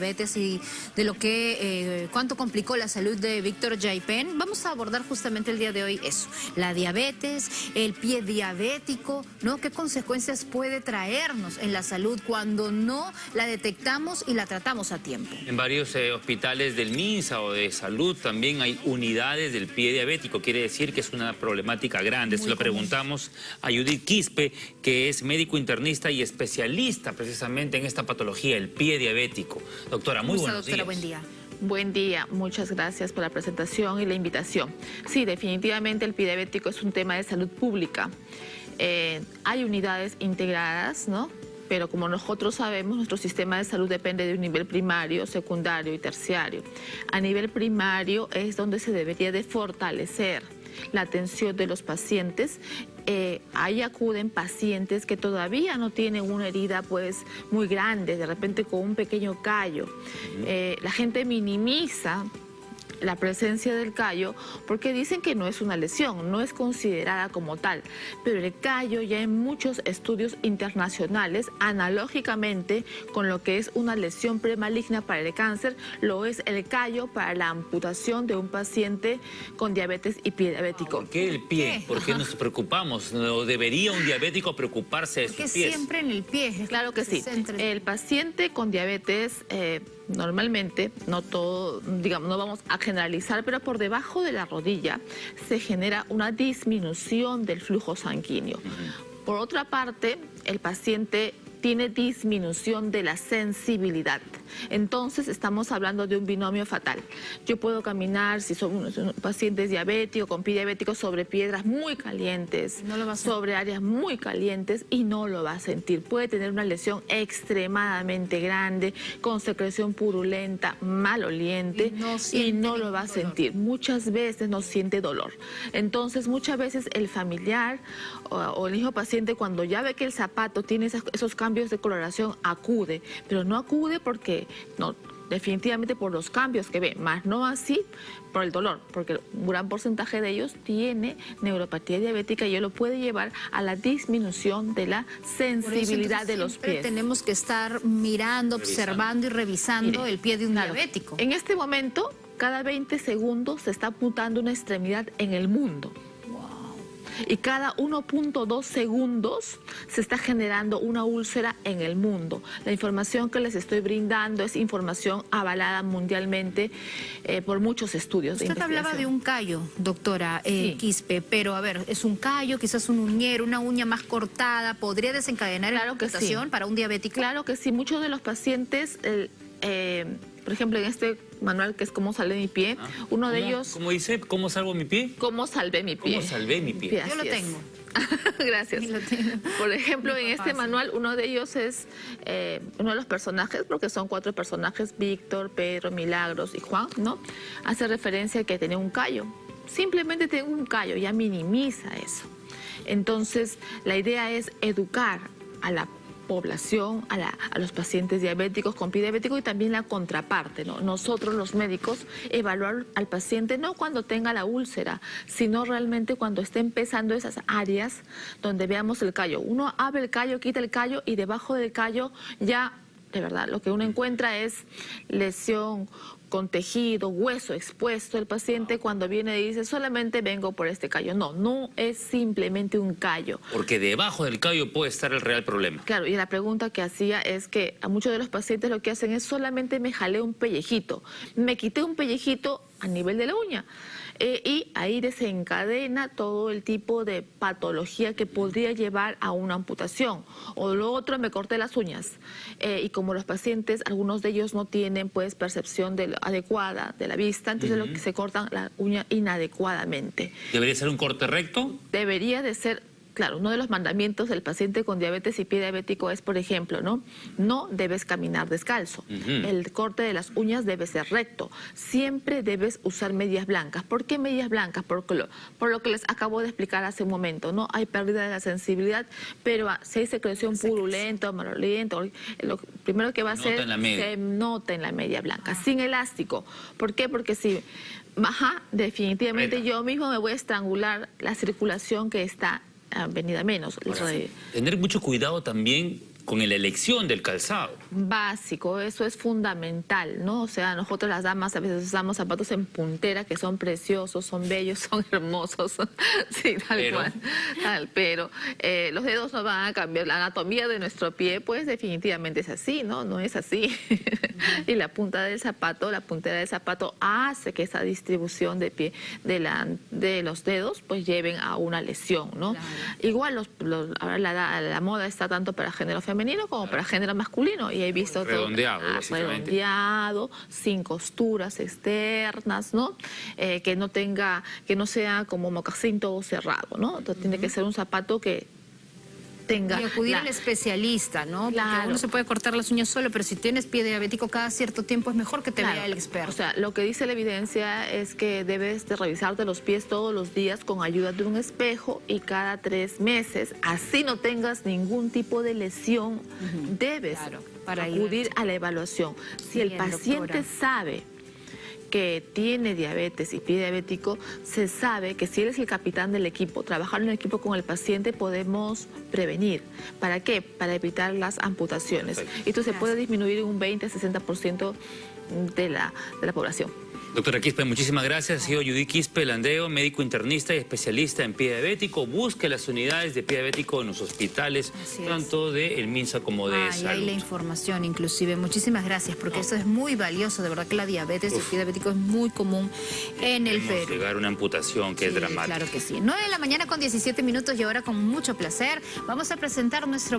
diabetes y de lo que eh, cuánto complicó la salud de Víctor Jaipen. Vamos a abordar justamente el día de hoy eso, la diabetes, el pie diabético, ¿no? ¿Qué consecuencias puede traernos en la salud cuando no la detectamos y la tratamos a tiempo? En varios eh, hospitales del MINSA o de salud también hay unidades del pie diabético, quiere decir que es una problemática grande. Se lo preguntamos a Judith Quispe, que es médico internista y especialista precisamente en esta patología, el pie diabético. Doctora, muy buenos doctora, buen día. Buen día, muchas gracias por la presentación y la invitación. Sí, definitivamente el diabético es un tema de salud pública. Eh, hay unidades integradas, ¿no? Pero como nosotros sabemos, nuestro sistema de salud depende de un nivel primario, secundario y terciario. A nivel primario es donde se debería de fortalecer la atención de los pacientes. Eh, ahí acuden pacientes que todavía no tienen una herida pues muy grande, de repente con un pequeño callo. Eh, la gente minimiza la presencia del callo porque dicen que no es una lesión, no es considerada como tal. Pero el callo ya en muchos estudios internacionales, analógicamente con lo que es una lesión premaligna para el cáncer, lo es el callo para la amputación de un paciente con diabetes y pie diabético. ¿Por qué el pie? ¿Por qué nos preocupamos? ¿No debería un diabético preocuparse de sus pies? siempre en el pie. Claro que sí. El paciente con diabetes... Eh, normalmente, no todo, digamos, no vamos a generalizar, pero por debajo de la rodilla se genera una disminución del flujo sanguíneo. Por otra parte, el paciente tiene disminución de la sensibilidad. Entonces estamos hablando de un binomio fatal. Yo puedo caminar, si son pacientes diabéticos, con pie diabético, sobre piedras muy calientes, sobre áreas muy calientes y no lo va a sentir. Puede tener una lesión extremadamente grande, con secreción purulenta, maloliente y no, lo va a sentir. Muchas veces no siente dolor. Entonces muchas veces el familiar o, el hijo paciente cuando ya ve que el zapato tiene esos cambios de coloración acude, pero no acude porque no, definitivamente por los cambios que ve, más no así por el dolor, porque un gran porcentaje de ellos tiene neuropatía diabética y ello lo puede llevar a la disminución de la sensibilidad de los pies. Tenemos que estar mirando, observando y revisando el pie de un diabético. En este momento, cada 20 segundos se está apuntando una extremidad en el mundo y cada 1.2 segundos se está generando una úlcera en el mundo. La información que les estoy brindando es información avalada mundialmente eh, por muchos estudios Usted hablaba de un callo, doctora eh, Quispe, pero a ver, es un callo, quizás un uñero, una uña más cortada, ¿podría desencadenar claro la que para un diabético? Claro que sí, muchos de los pacientes... Eh, por ejemplo, en este manual que es cómo salvé mi pie, ah. uno de ellos... ¿Cómo dice? ¿Cómo salvo mi pie? ¿Cómo salvé mi pie? ¿Cómo salvé mi pie? Yo lo tengo. Gracias. Por ejemplo, en este manual, uno de ellos es eh, uno de los personajes, porque son cuatro personajes, Víctor, Pedro, Milagros y Juan, ¿no? Hace referencia a que tenía un callo. Simplemente tengo un callo, ya minimiza eso. Entonces, la idea es educar a la población, a, los pacientes diabéticos con pie diabético y también la contraparte, ¿no? Nosotros los médicos evaluar al paciente no cuando tenga la úlcera, sino realmente cuando esté empezando esas áreas donde veamos el callo. Uno abre el callo, quita el callo y debajo del callo ya de verdad, lo que uno encuentra es lesión con tejido, hueso expuesto. El paciente cuando viene dice, solamente vengo por este callo. No, no es simplemente un callo. Porque debajo del callo puede estar el real problema. Claro, y la pregunta que hacía es que a muchos de los pacientes lo que hacen es solamente me jalé un pellejito. Me quité un pellejito a nivel de la uña. Eh, y ahí desencadena todo el tipo de patología que podría llevar a una amputación. O lo otro, me corté las uñas. Eh, y como los pacientes, algunos de ellos no tienen pues percepción adecuada de la vista, entonces lo que se cortan la uña inadecuadamente. ¿Debería ser un corte recto? Debería de ser Claro, uno de los mandamientos del paciente con diabetes y pie diabético es, por ejemplo, ¿no? No debes caminar descalzo. El corte de las uñas debe ser recto. Siempre debes usar medias blancas. ¿Por qué medias blancas? Por lo, por lo que les acabo de explicar hace un momento, ¿no? Hay pérdida de la sensibilidad, pero si hay secreción purulenta o malolienta, lo primero que va a hacer se nota en la media blanca, sin elástico. ¿Por qué? Porque si baja, definitivamente yo mismo me voy a estrangular la circulación que está venida menos. tener mucho cuidado también con la elección del calzado. básico, eso es fundamental, ¿no? O sea, nosotros las damas a veces usamos zapatos en puntera que son preciosos, son bellos, son hermosos, sí, tal Pero- cual, tal, pero eh, los dedos no van a cambiar, la anatomía de nuestro pie, pues definitivamente es así, ¿no? No es así. y la punta del zapato, la puntera del zapato hace que esa distribución de pie de, la, de los dedos, pues lleven a una lesión, ¿no? Claro. Igual los, los- ahora la, la- la moda está tanto para género femenino como para género masculino y he visto Redondeado, ah, básicamente. redondeado, sin costuras externas, ¿no? Eh, que no tenga, que no sea como mocasín todo cerrado, ¿no? Entonces tiene que ser un zapato que tenga Y acudir la- al especialista, ¿no? Porque Claro. uno se puede cortar las uñas solo, pero si tienes pie diabético cada cierto tiempo es mejor que te Claro. vea el experto. O sea, lo que dice la evidencia es que debes de revisarte los pies todos los días con ayuda de un espejo y cada tres meses, así no tengas ningún tipo de lesión, debes Claro, para ir acudir a la evaluación. Si el paciente doctora. sabe que tiene diabetes y pie diabético, se sabe que si él es el capitán del equipo, trabajar en equipo con el paciente podemos prevenir. ¿Para qué? Para evitar las amputaciones. Perfecto. Esto se puede disminuir en un 20-60% de la, de la población. Doctora Quispe, muchísimas gracias. Ha sido Judy Quispe Landeo, médico internista y especialista en pie diabético. Busque las unidades de pie diabético en los hospitales, es. tanto de el MINSA como de Ah, y ahí salud. la información, inclusive. Muchísimas gracias, porque eso es muy valioso. De verdad que la diabetes y el Uf. pie diabético es muy común en el Perú. llegar a una amputación que es Sí, dramática. Claro que sí. 9 de la mañana con 17 minutos y ahora con mucho placer vamos a presentar nuestro